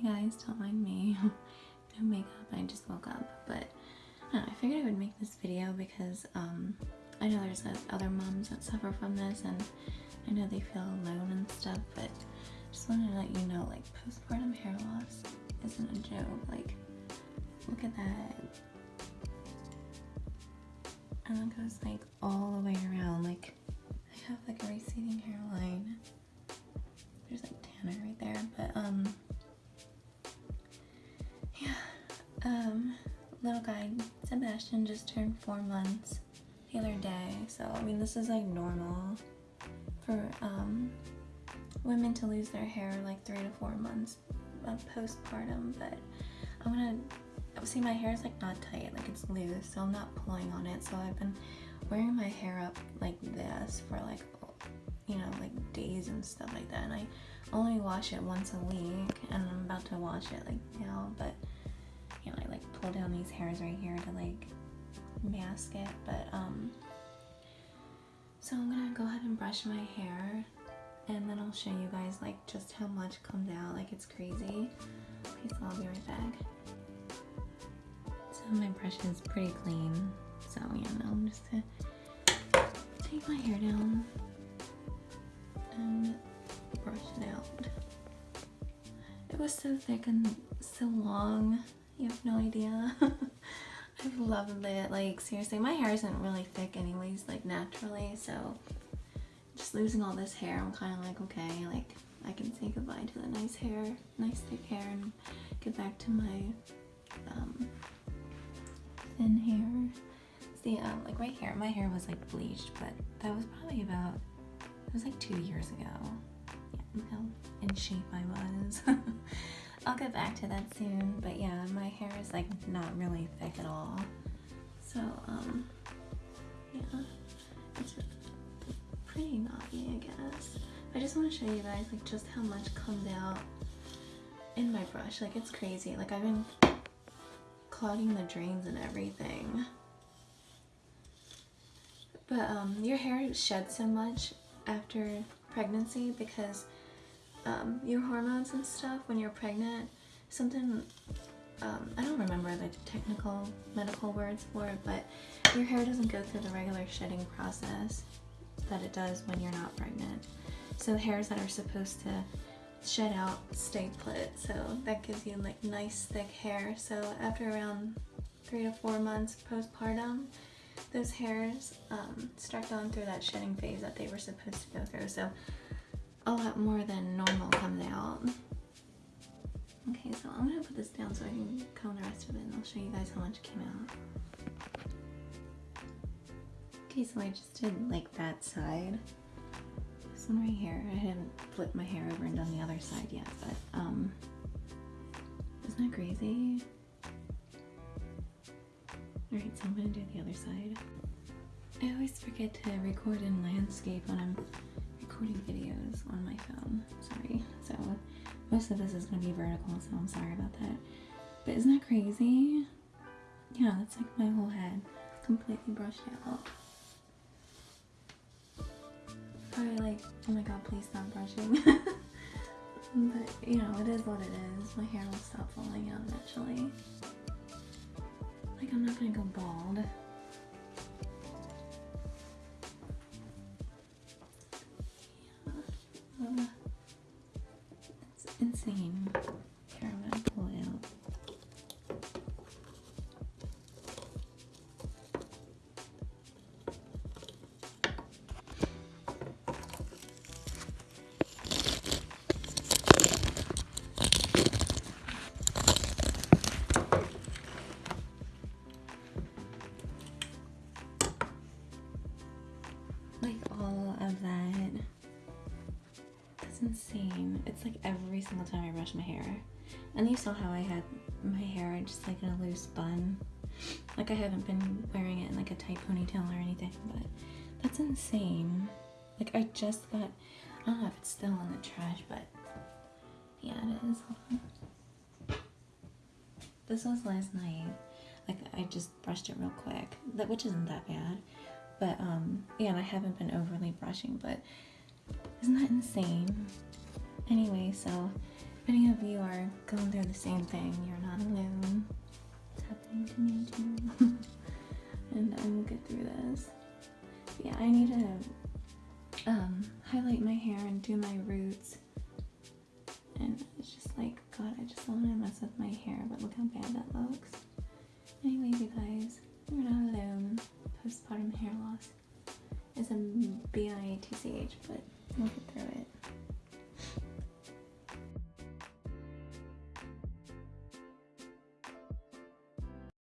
Hey guys, don't mind me. no makeup, I just woke up. But I, know, I figured I would make this video because um, I know there's other moms that suffer from this and I know they feel alone and stuff, but just wanted to let you know like postpartum hair loss isn't a joke. Like, look at that. And it goes like all the way around. Like, I have like a receding hairline. There's like Tanner right there, but um, Um, little guy Sebastian just turned four months the other day, so I mean this is like normal for um women to lose their hair like three to four months of postpartum, but I'm gonna see my hair is like not tight, like it's loose, so I'm not pulling on it. So I've been wearing my hair up like this for like you know like days and stuff like that, and I only wash it once a week, and I'm about to wash it like now, but pull down these hairs right here to like mask it, but um. So I'm gonna go ahead and brush my hair and then I'll show you guys like just how much comes out like it's crazy. Okay so I'll be right back. So my brush is pretty clean so yeah now I'm just gonna take my hair down and brush it out. It was so thick and so long you have no idea I've loved it like seriously my hair isn't really thick anyways like naturally so just losing all this hair, I'm kind of like, okay, like I can say goodbye to the nice hair, nice thick hair and get back to my um, thin hair. See, um, like right here, my hair was like bleached, but that was probably about, it was like two years ago. Yeah, how in shape I was. I'll get back to that soon, but yeah, my hair is like not really thick at all. So, um, yeah, it's pretty naughty, I guess. I just want to show you guys like just how much comes out in my brush. Like it's crazy. Like I've been clogging the drains and everything. But um, your hair sheds so much after pregnancy because um, your hormones and stuff when you're pregnant, something, um, I don't remember the technical medical words for it, but your hair doesn't go through the regular shedding process that it does when you're not pregnant. So hairs that are supposed to shed out stay put. So that gives you like nice thick hair. So after around three to four months postpartum, those hairs um, start going through that shedding phase that they were supposed to go through. So a lot more than normal comes out. Okay, so I'm gonna put this down so I can comb the rest of it and I'll show you guys how much came out. Okay, so I just did like that side. This one right here, I haven't flipped my hair over and done the other side yet, but um, isn't that crazy? Alright, so I'm gonna do the other side. I always forget to record in landscape when I'm recording videos on my phone. Sorry. So most of this is gonna be vertical, so I'm sorry about that. But isn't that crazy? Yeah, that's like my whole head completely brushed out probably like, oh my god, please stop brushing. but, you know, it is what it is. My hair will stop falling out eventually. Like, I'm not gonna go bald. Like all of that. That's insane. It's like every single time I brush my hair. And you saw how I had my hair just like in a loose bun. Like I haven't been wearing it in like a tight ponytail or anything, but that's insane. Like I just got, I don't know if it's still in the trash, but yeah, it is. This was last night. Like I just brushed it real quick, that which isn't that bad. But um, yeah, and I haven't been overly brushing, but isn't that insane? Anyway, so if any of you are going through the same thing, you're not alone. It's happening to me too. and I will get through this. Yeah, I need to um, highlight my hair and do my roots. And it's just like, God, I just don't want to mess with my hair, but look how bad that looks. B-I-T-C-H, but we'll get through it.